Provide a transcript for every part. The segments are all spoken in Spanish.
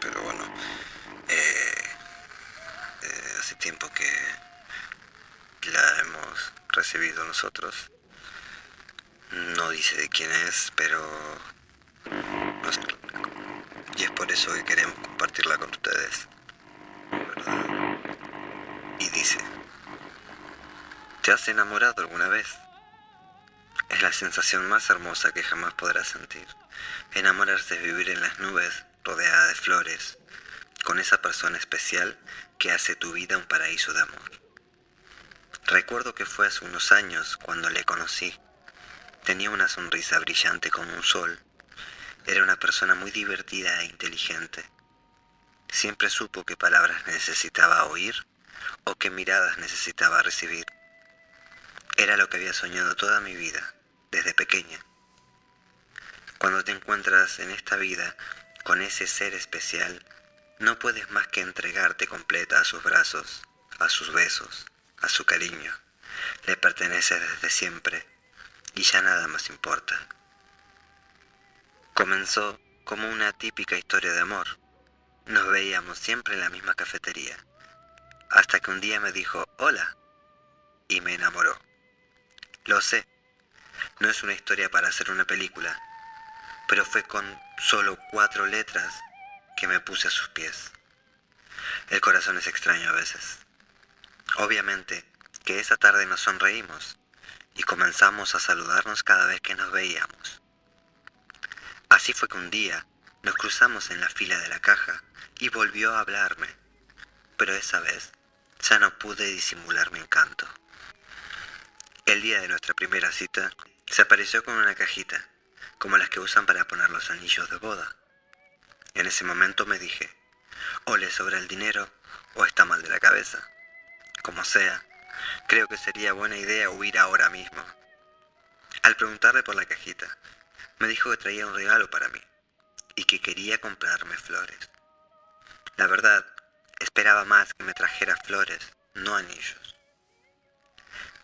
pero bueno. Eh, eh, hace tiempo que la hemos recibido nosotros. No dice de quién es, pero... Y es por eso que queremos compartirla con ustedes. Y dice... ¿Te has enamorado alguna vez? Es la sensación más hermosa que jamás podrás sentir. Enamorarse es vivir en las nubes, rodeada de flores, con esa persona especial que hace tu vida un paraíso de amor. Recuerdo que fue hace unos años cuando le conocí. Tenía una sonrisa brillante como un sol. Era una persona muy divertida e inteligente. Siempre supo qué palabras necesitaba oír o qué miradas necesitaba recibir. Era lo que había soñado toda mi vida, desde pequeña. Cuando te encuentras en esta vida con ese ser especial, no puedes más que entregarte completa a sus brazos, a sus besos, a su cariño. Le perteneces desde siempre y ya nada más importa. Comenzó como una típica historia de amor. Nos veíamos siempre en la misma cafetería, hasta que un día me dijo hola y me enamoró. Lo sé, no es una historia para hacer una película, pero fue con solo cuatro letras que me puse a sus pies. El corazón es extraño a veces. Obviamente que esa tarde nos sonreímos y comenzamos a saludarnos cada vez que nos veíamos. Así fue que un día nos cruzamos en la fila de la caja y volvió a hablarme, pero esa vez ya no pude disimular mi encanto. El día de nuestra primera cita, se apareció con una cajita, como las que usan para poner los anillos de boda. En ese momento me dije, o le sobra el dinero o está mal de la cabeza. Como sea, creo que sería buena idea huir ahora mismo. Al preguntarle por la cajita, me dijo que traía un regalo para mí y que quería comprarme flores. La verdad, esperaba más que me trajera flores, no anillos.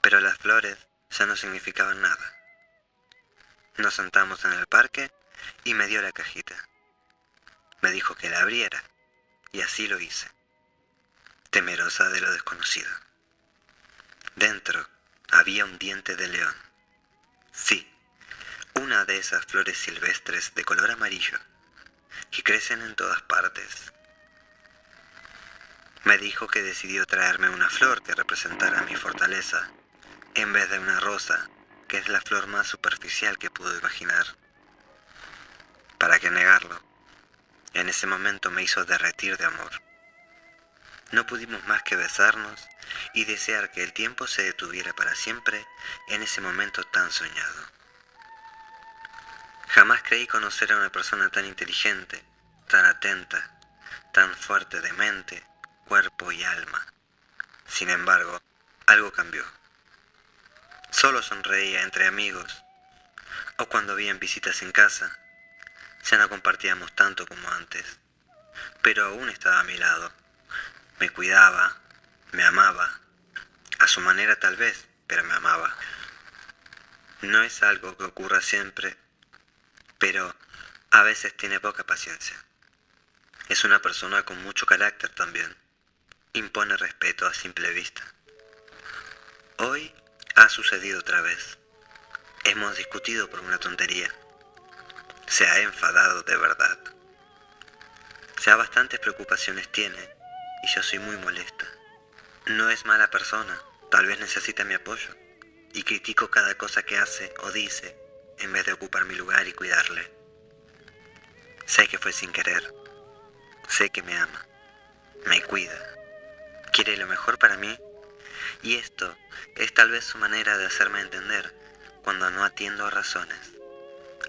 Pero las flores ya no significaban nada. Nos sentamos en el parque y me dio la cajita. Me dijo que la abriera y así lo hice, temerosa de lo desconocido. Dentro había un diente de león. Sí, una de esas flores silvestres de color amarillo que crecen en todas partes. Me dijo que decidió traerme una flor que representara mi fortaleza, en vez de una rosa que es la flor más superficial que pudo imaginar. ¿Para qué negarlo? En ese momento me hizo derretir de amor. No pudimos más que besarnos y desear que el tiempo se detuviera para siempre en ese momento tan soñado. Jamás creí conocer a una persona tan inteligente, tan atenta, tan fuerte de mente, cuerpo y alma. Sin embargo, algo cambió. Solo sonreía entre amigos o cuando habían visitas en casa. Ya no compartíamos tanto como antes, pero aún estaba a mi lado. Me cuidaba, me amaba, a su manera tal vez, pero me amaba. No es algo que ocurra siempre, pero a veces tiene poca paciencia. Es una persona con mucho carácter también. Impone respeto a simple vista. Hoy ha sucedido otra vez. Hemos discutido por una tontería. Se ha enfadado de verdad. Ya bastantes preocupaciones tiene y yo soy muy molesta. No es mala persona, tal vez necesita mi apoyo. Y critico cada cosa que hace o dice en vez de ocupar mi lugar y cuidarle. Sé que fue sin querer. Sé que me ama. Me cuida. Quiere lo mejor para mí y esto es tal vez su manera de hacerme entender cuando no atiendo a razones.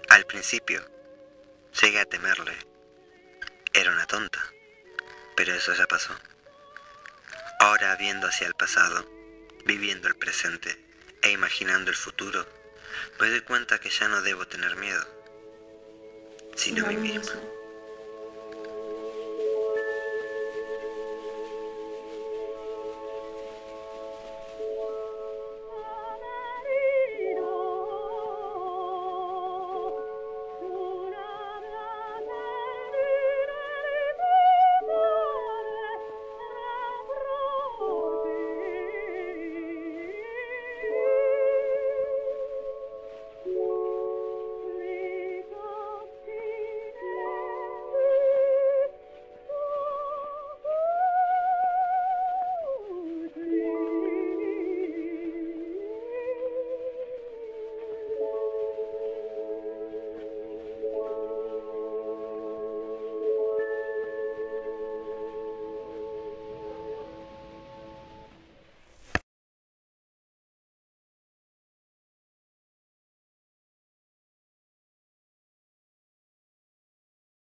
Al principio, llegué a temerle. Era una tonta, pero eso ya pasó. Ahora viendo hacia el pasado, viviendo el presente e imaginando el futuro, me doy cuenta que ya no debo tener miedo, sino a mí mismo.